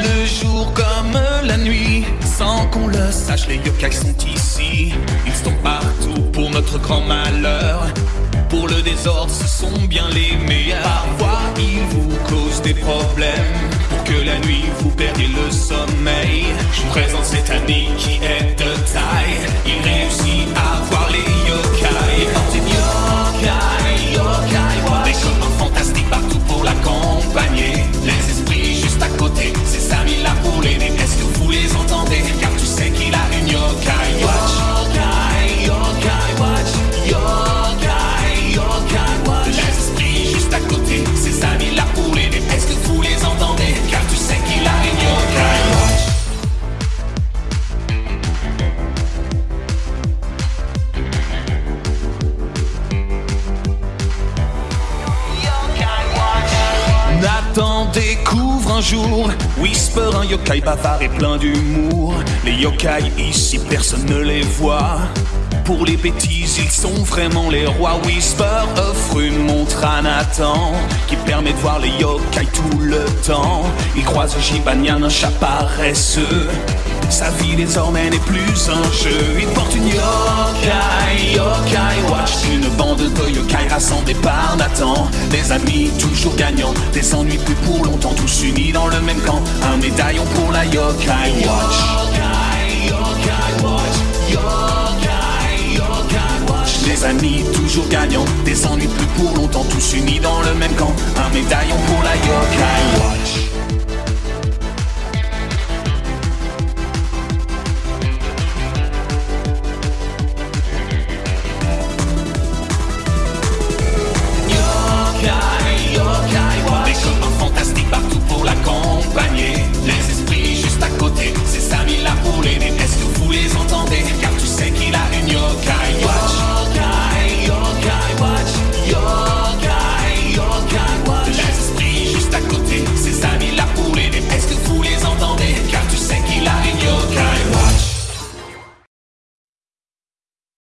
Le jour comme la nuit, sans qu'on le sache, les yokai sont ici. Ils sont partout pour notre grand malheur. Pour le désordre, ce sont bien les meilleurs. Parfois, ils vous causent des problèmes. Pour que la nuit, vous perdiez le sommeil. Je vous présente cette année qui est Nathan découvre un jour Whisper, un yokai bavard et plein d'humour. Les yokai ici, personne ne les voit. Pour les bêtises, ils sont vraiment les rois. Whisper offre une montre à Nathan qui permet de voir les yokai tout le temps. Il croise Jibanyan, un chat paresseux. Sa vie désormais n'est plus un jeu. Il porte une yokai, Nathan. Des amis toujours gagnants, des ennuis plus pour longtemps. Tous unis dans le même camp. Un médaillon pour la yokai watch. Yokai, yokai watch. Des amis toujours gagnants, des ennuis plus pour longtemps. Tous unis dans le même camp. Un médaillon pour la yokai.